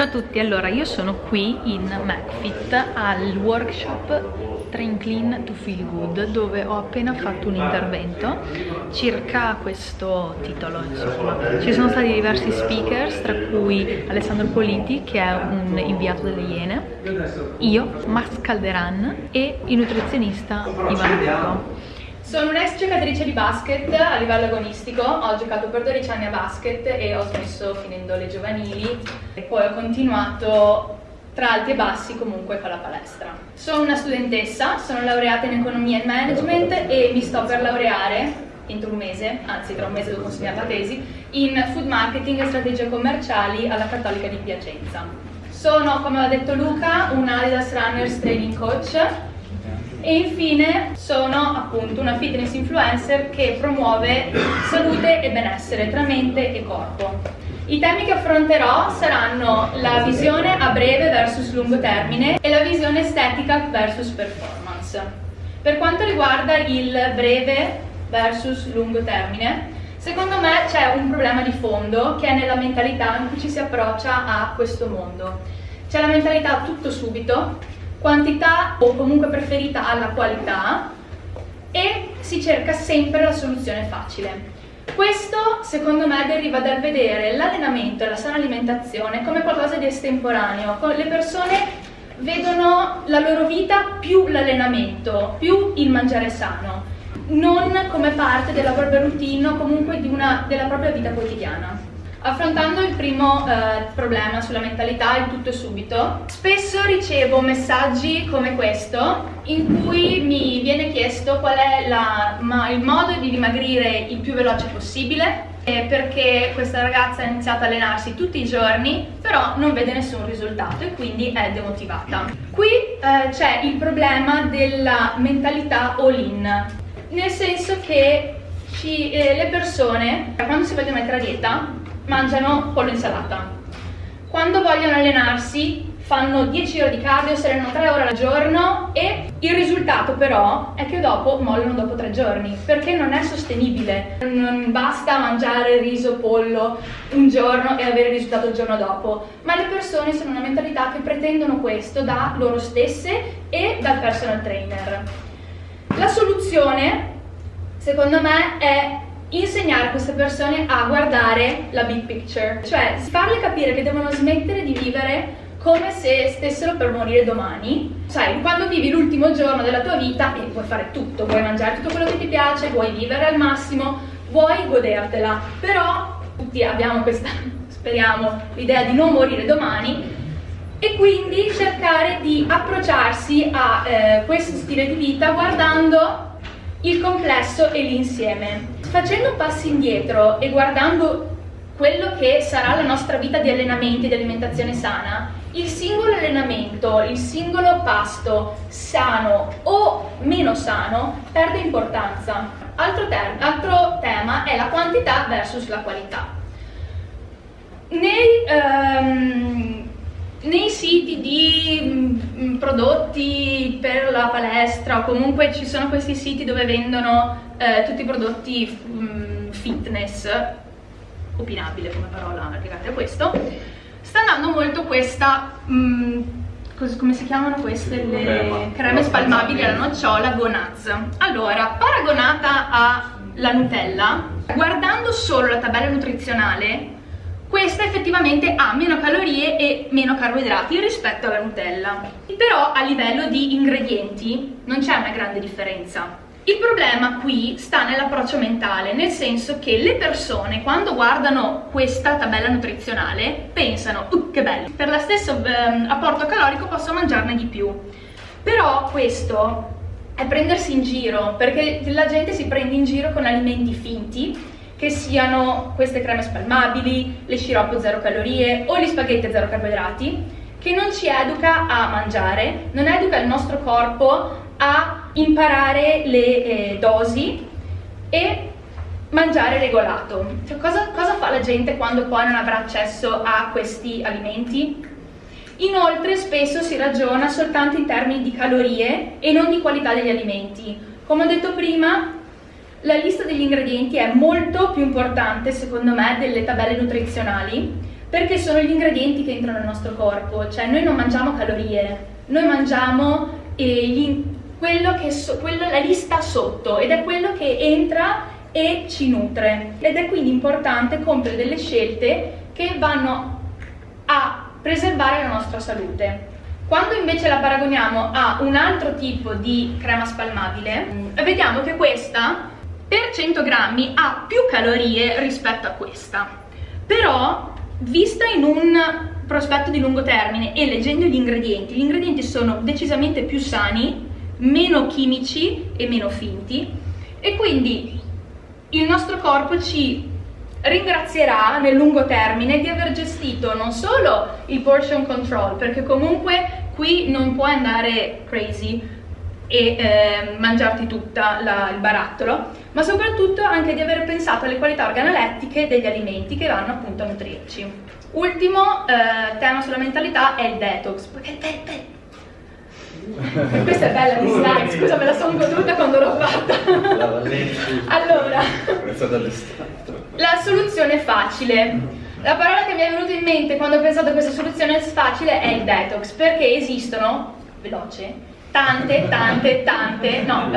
Ciao a tutti, allora io sono qui in McFit al workshop Train Clean to Feel Good dove ho appena fatto un intervento circa questo titolo insomma. Ci sono stati diversi speakers tra cui Alessandro Politi che è un inviato delle Iene, io, Max Calderan e il nutrizionista Ivan Luco. Sono un'ex giocatrice di basket a livello agonistico, ho giocato per 12 anni a basket e ho smesso finendo le giovanili e poi ho continuato tra alti e bassi comunque con la palestra. Sono una studentessa, sono laureata in economia e management e mi sto per laureare entro un mese, anzi tra un mese devo consegnare la tesi, in food marketing e strategie commerciali alla Cattolica di Piacenza. Sono, come ha detto Luca, un Adidas Runners Training Coach e infine sono appunto una fitness influencer che promuove salute e benessere tra mente e corpo. I temi che affronterò saranno la visione a breve versus lungo termine e la visione estetica versus performance. Per quanto riguarda il breve versus lungo termine, secondo me c'è un problema di fondo che è nella mentalità in cui ci si approccia a questo mondo. C'è la mentalità tutto subito, quantità o comunque preferita alla qualità e si cerca sempre la soluzione facile. Questo secondo me deriva dal vedere l'allenamento e la sana alimentazione come qualcosa di estemporaneo. Le persone vedono la loro vita più l'allenamento, più il mangiare sano, non come parte della propria routine o comunque una, della propria vita quotidiana. Affrontando il primo eh, problema sulla mentalità, il tutto e subito, spesso ricevo messaggi come questo in cui mi viene chiesto qual è la, ma, il modo di dimagrire il più veloce possibile eh, perché questa ragazza ha iniziato a allenarsi tutti i giorni però non vede nessun risultato e quindi è demotivata. Qui eh, c'è il problema della mentalità all-in, nel senso che ci, eh, le persone quando si vogliono mettere a dieta mangiano pollo insalata. Quando vogliono allenarsi fanno 10 ore di cardio, si allenano 3 ore al giorno e il risultato però è che dopo mollano dopo 3 giorni perché non è sostenibile. Non basta mangiare riso, pollo un giorno e avere il risultato il giorno dopo, ma le persone sono una mentalità che pretendono questo da loro stesse e dal personal trainer. La soluzione secondo me è insegnare queste persone a guardare la big picture, cioè farle capire che devono smettere di vivere come se stessero per morire domani. Sai, quando vivi l'ultimo giorno della tua vita eh, vuoi fare tutto, vuoi mangiare tutto quello che ti piace, vuoi vivere al massimo, vuoi godertela, però tutti abbiamo questa, speriamo, l'idea di non morire domani e quindi cercare di approcciarsi a eh, questo stile di vita guardando il complesso e l'insieme. Facendo passi indietro e guardando quello che sarà la nostra vita di allenamenti e di alimentazione sana, il singolo allenamento, il singolo pasto sano o meno sano perde importanza. Altro, altro tema è la quantità versus la qualità. Nei, um, siti di mh, mm, prodotti per la palestra comunque ci sono questi siti dove vendono eh, tutti i prodotti mh, mm, fitness opinabile come parola legata a questo. Sta andando molto questa mh, mm, come si chiamano queste? le creme spalmabili alla nocciola Gonaz. Allora paragonata alla Nutella guardando solo la tabella nutrizionale questa effettivamente ha meno calorie e meno carboidrati rispetto alla Nutella. Però a livello di ingredienti non c'è una grande differenza. Il problema qui sta nell'approccio mentale, nel senso che le persone quando guardano questa tabella nutrizionale pensano uh, che bello, per lo stesso eh, apporto calorico posso mangiarne di più. Però questo è prendersi in giro perché la gente si prende in giro con alimenti finti che siano queste creme spalmabili, le sciroppo zero calorie o gli spaghetti zero carboidrati, che non ci educa a mangiare, non educa il nostro corpo a imparare le eh, dosi e mangiare regolato. Cioè, cosa, cosa fa la gente quando poi non avrà accesso a questi alimenti? Inoltre spesso si ragiona soltanto in termini di calorie e non di qualità degli alimenti. Come ho detto prima, la lista degli ingredienti è molto più importante secondo me delle tabelle nutrizionali perché sono gli ingredienti che entrano nel nostro corpo, cioè noi non mangiamo calorie, noi mangiamo eh, gli, quello che so, quello, la lista sotto ed è quello che entra e ci nutre ed è quindi importante compiere delle scelte che vanno a preservare la nostra salute. Quando invece la paragoniamo a un altro tipo di crema spalmabile, vediamo che questa per 100 grammi ha più calorie rispetto a questa. Però, vista in un prospetto di lungo termine e leggendo gli ingredienti, gli ingredienti sono decisamente più sani, meno chimici e meno finti e quindi il nostro corpo ci ringrazierà nel lungo termine di aver gestito non solo il portion control, perché comunque qui non puoi andare crazy e eh, mangiarti tutta la, il barattolo, ma soprattutto anche di aver pensato alle qualità organolettiche degli alimenti che vanno appunto a nutrirci. Ultimo eh, tema sulla mentalità è il detox, perché il detox questa è bella di slide, scusa me la sono goduta quando l'ho fatta. allora, la soluzione facile. La parola che mi è venuta in mente quando ho pensato a questa soluzione facile è il detox, perché esistono, veloce, tante, tante, tante, no,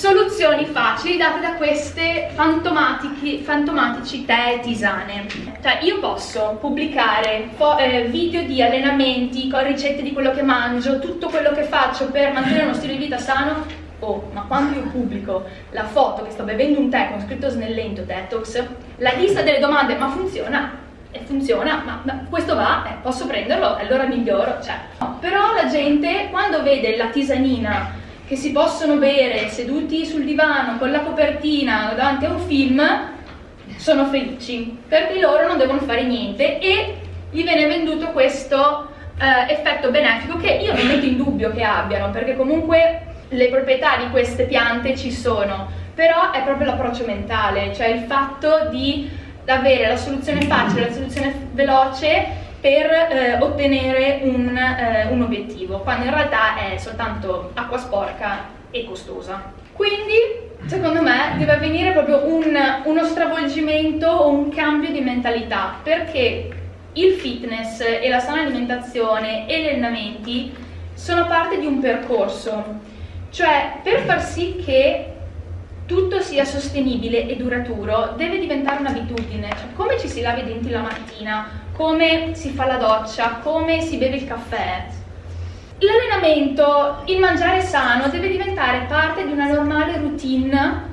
soluzioni facili date da queste fantomatici tè e tisane. Cioè io posso pubblicare eh, video di allenamenti, con ricette di quello che mangio, tutto quello che faccio per mantenere uno stile di vita sano, oh, ma quando io pubblico la foto che sto bevendo un tè con scritto snellento detox, la lista delle domande, ma funziona? E funziona, ma, ma questo va, eh, posso prenderlo, allora miglioro, cioè. Però la gente quando vede la tisanina che si possono bere seduti sul divano con la copertina davanti a un film sono felici perché loro non devono fare niente e gli viene venduto questo eh, effetto benefico che io non metto in dubbio che abbiano perché comunque le proprietà di queste piante ci sono però è proprio l'approccio mentale cioè il fatto di avere la soluzione facile, la soluzione veloce per eh, ottenere un, eh, un obiettivo, quando in realtà è soltanto acqua sporca e costosa. Quindi secondo me deve avvenire proprio un, uno stravolgimento o un cambio di mentalità perché il fitness e la sana alimentazione e gli allenamenti sono parte di un percorso cioè per far sì che tutto sia sostenibile e duraturo deve diventare un'abitudine cioè, come ci si lava i denti la mattina come si fa la doccia, come si beve il caffè. L'allenamento, il mangiare sano deve diventare parte di una normale routine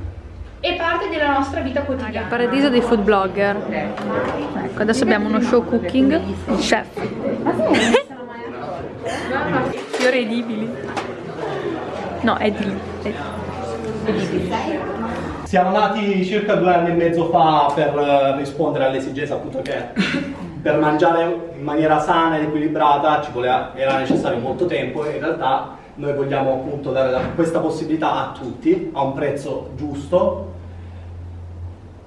e parte della nostra vita quotidiana. Il paradiso dei food blogger. Ecco, adesso abbiamo uno show cooking, chef. Fiori edibili. No, edili. edibili. Siamo nati circa due anni e mezzo fa per eh, rispondere all'esigenza appunto che per mangiare in maniera sana ed equilibrata voleva, era necessario molto tempo e in realtà noi vogliamo appunto dare questa possibilità a tutti a un prezzo giusto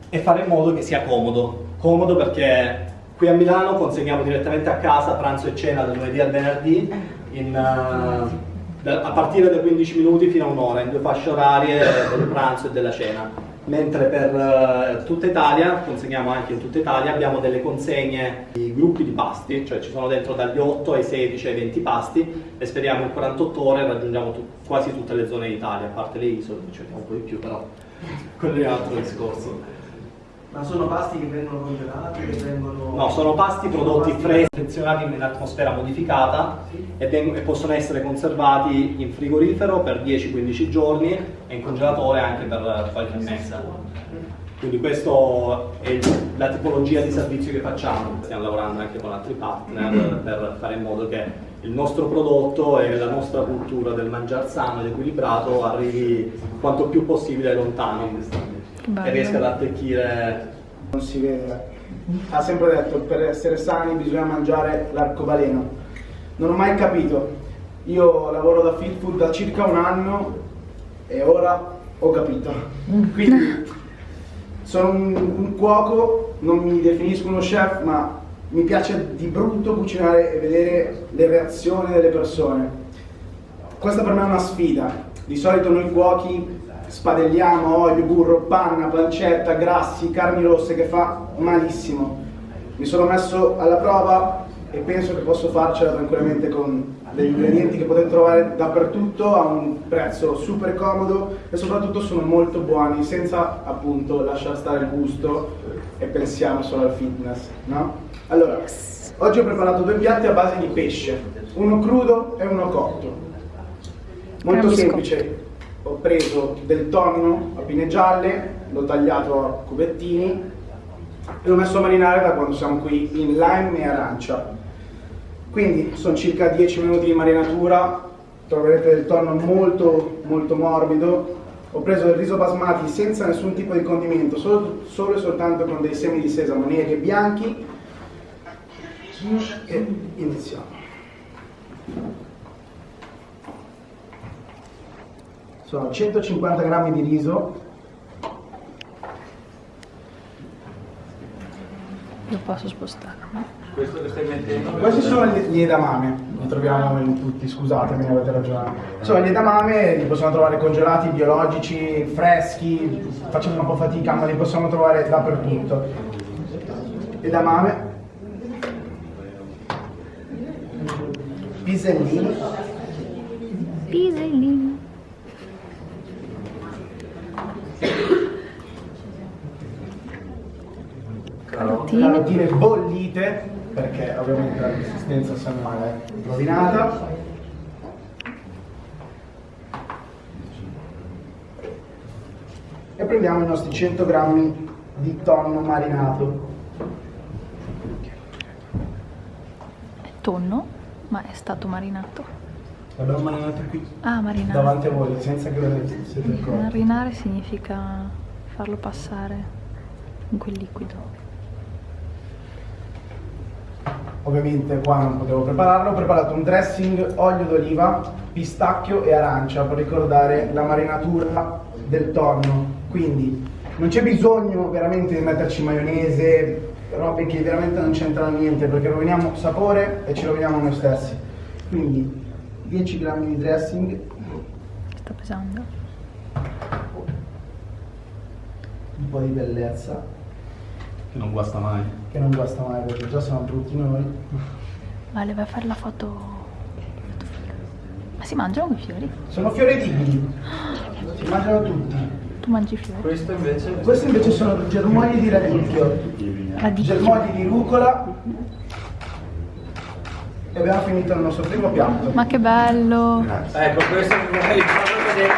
e fare in modo che sia comodo. Comodo perché qui a Milano consegniamo direttamente a casa pranzo e cena dal lunedì al venerdì in, uh, a partire da 15 minuti fino a un'ora in due fasce orarie del pranzo e della cena mentre per uh, tutta Italia, consegniamo anche in tutta Italia, abbiamo delle consegne di gruppi di pasti, cioè ci sono dentro dagli 8 ai 16 ai 20 pasti e speriamo in 48 ore raggiungiamo tu quasi tutte le zone d'Italia, a parte le isole, ci cerchiamo un po' di più però quello è un altro discorso. Ma sono pasti che vengono congelati? Che vengono... No, sono pasti prodotti freschi, confezionati in atmosfera modificata e, e, possono essere conservati in frigorifero per 10-15 giorni e in congelatore anche per qualche mese. Quindi questa è la tipologia di servizio che facciamo. Stiamo lavorando anche con altri partner per fare in modo che il nostro prodotto e la nostra cultura del mangiare sano ed equilibrato arrivi quanto più possibile lontano e riesca ad attecchire. Non si vede. Ha sempre detto che per essere sani bisogna mangiare l'arcobaleno. Non ho mai capito. Io lavoro da Fit Food da circa un anno e ora ho capito. Quindi sono un, un cuoco, non mi definisco uno chef, ma mi piace di brutto cucinare e vedere le reazioni delle persone. Questa per me è una sfida. Di solito noi cuochi spadelliamo olio, burro, panna, pancetta, grassi, carni rosse che fa malissimo. Mi sono messo alla prova e penso che posso farcela tranquillamente con degli ingredienti che potete trovare dappertutto a un prezzo super comodo e soprattutto sono molto buoni senza appunto lasciare stare il gusto e pensiamo solo al fitness, no? Allora, oggi ho preparato due piatti a base di pesce, uno crudo e uno cotto. Molto semplice, ho preso del tonno a pine gialle, l'ho tagliato a cubettini e l'ho messo a marinare da quando siamo qui in lime e arancia. Quindi sono circa 10 minuti di marinatura, troverete del tonno molto molto morbido. Ho preso del riso basmati senza nessun tipo di condimento, solo, solo e soltanto con dei semi di sesamo neri e bianchi. E iniziamo. Sono 150 grammi di riso, Io posso spostarmi. Questo che stai mettendo? Questi sono gli, edamame, li troviamo in tutti, scusatemi, avete ragione. Sono gli edamame, li possiamo trovare congelati, biologici, freschi, facciamo un po' fatica, ma li possiamo trovare dappertutto. Edamame, pisellini, Pisellino. Carotine. bollite, perché ovviamente la consistenza se no è rovinata. E prendiamo i nostri 100 grammi di tonno marinato. È tonno, ma è stato marinato. L'abbiamo marinato qui, Ah, marinare. davanti a voi, senza che ne siete accorti. Marinare significa farlo passare in quel liquido. Ovviamente qua non potevo prepararlo, ho preparato un dressing olio d'oliva, pistacchio e arancia per ricordare la marinatura del tonno. Quindi non c'è bisogno veramente di metterci maionese, robe che veramente non c'entrano niente perché roviniamo sapore e ci roviniamo noi stessi. Quindi 10 grammi di dressing, Sta pesando. un po' di bellezza, Che non guasta mai. Che non guasta mai perché già siamo brutti noi. Vale, vai a fare la foto. Ma si mangiano quei fiori? Sono fiori edibili, si mangiano tutti. Tu mangi i fiori? Questo invece? Questi invece sono germogli di radicchio. Radicchio. germogli di rucola e abbiamo finito il nostro primo piatto. Ma che bello! Ecco, questo vorrei farlo vedere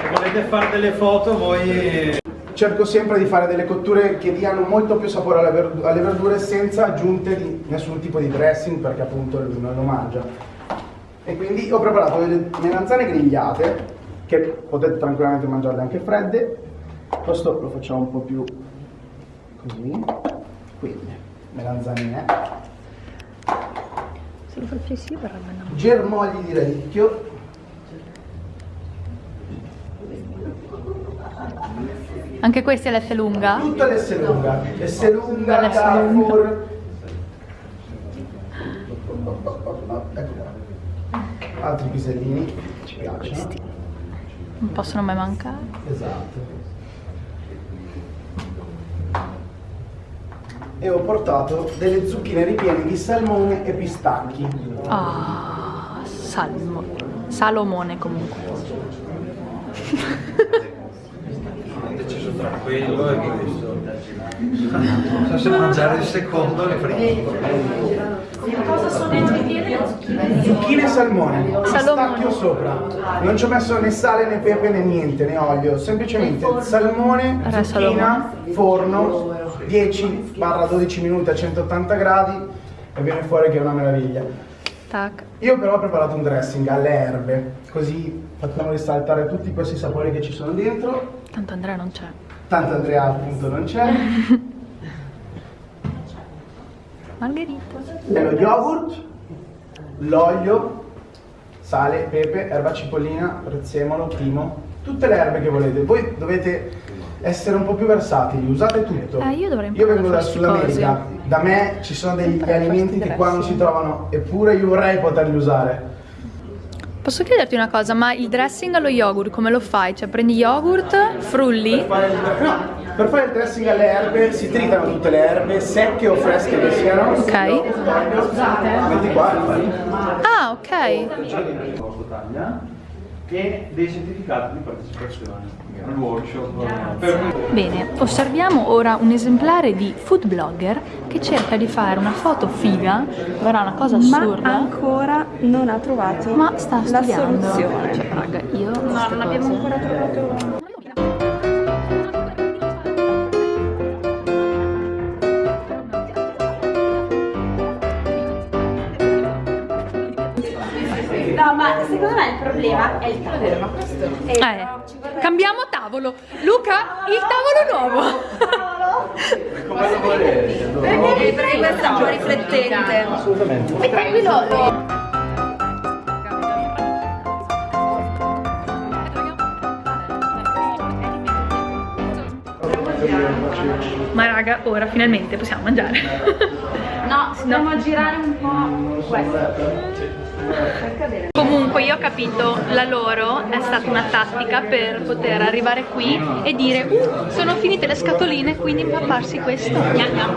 Se volete fare delle foto voi... Cerco sempre di fare delle cotture che diano molto più sapore alle, verdu- alle verdure senza aggiunte di nessun tipo di dressing perché appunto non lo mangia. E quindi ho preparato delle melanzane grigliate che potete tranquillamente mangiarle anche fredde. Questo lo facciamo un po' più così. Quindi melanzanine. Se lo facessi io verrebbe una germogli di radicchio, Anche questa è l'S lunga? tutta l'S lunga, l'S lunga, L'S Carrefour. Qua. Altri pisellini, ci piacciono. Non possono mai mancare. Esatto. E ho portato delle zucchine ripiene di salmone e pistacchi. Ah, salmo. Salomone comunque. Tra quello e questo. Non so se mangiare il secondo le friggo. Zucchine e salmone, Salmone. pistacchio sopra. Non ci ho messo né sale né pepe né niente, né olio, semplicemente salmone, zucchina, forno, 10-12 minuti a 180 gradi e viene fuori che è una meraviglia. Tac. Io però ho preparato un dressing alle erbe, così facciamo risaltare tutti questi sapori che ci sono dentro. Tanto Andrea non c'è. Tanto Andrea appunto non c'è. Margherita. Lo yogurt, l'olio, sale, pepe, erba cipollina, prezzemolo, timo, tutte le erbe che volete. Voi dovete essere un po' più versatili, usate tutto. Eh, io dovrei Io vengo dal Sud America, da me ci sono degli alimenti che qua non si trovano, eppure io vorrei poterli usare. Posso chiederti una cosa, ma il dressing allo yogurt come lo fai? Cioè prendi yogurt, frulli? Per fare il, no, per fare il dressing alle erbe si tritano tutte le erbe, secche o fresche che siano. Ok. Metti qua. Ah, ok. e dei certificati di partecipazione al workshop. Per... Bene, osserviamo ora un esemplare di food blogger che cerca di fare una foto figa, verrà una cosa ma assurda. ancora non ha trovato Ma sta la studiando. soluzione. Cioè, raga, io No, non abbiamo cose- ancora trovato. No, ma secondo me il problema è il tavolo, ma questo è Eh, cambiamo tavolo. Luca, il tavolo nuovo. Come lo volete? perché, perché questo è un po' riflettente. Assolutamente. Mettilo. Ma raga, ora finalmente possiamo mangiare. No, dobbiamo girare un po' questo. Comunque io ho capito, la loro è stata una tattica per poter arrivare qui e dire uh, sono finite le scatoline, quindi impapparsi questo. Gnam, gnam.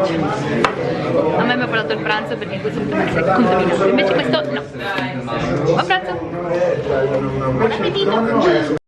A me mi ha portato il pranzo perché questo poteva essere contaminato, invece questo no. Buon pranzo! Buon appetito!